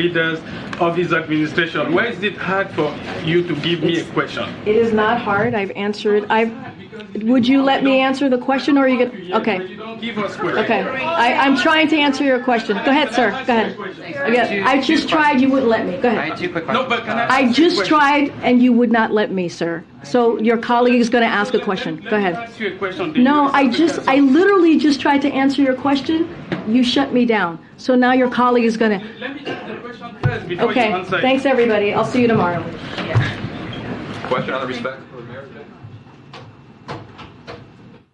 leaders of his administration. Why is it hard for you to give me a question? It is not hard. I've answered. I've. Would you let me answer the question, or are you get? Okay. you don't give us questions. Okay. I, I'm trying to answer your question. Go ahead, sir. Go ahead. Again, I just tried. You wouldn't let me. Go I ahead. had two quick No, but can I I ask you a just tried, and you would not let me, sir. So your colleague is going to ask a question. Go ahead. ask you a question. Do No, I just, I literally just tried to answer your question. You shut me down. So now your colleague is going to. Let me ask the question before Okay. you. Thanks, everybody. I'll see you tomorrow. Question on the respect for mayor?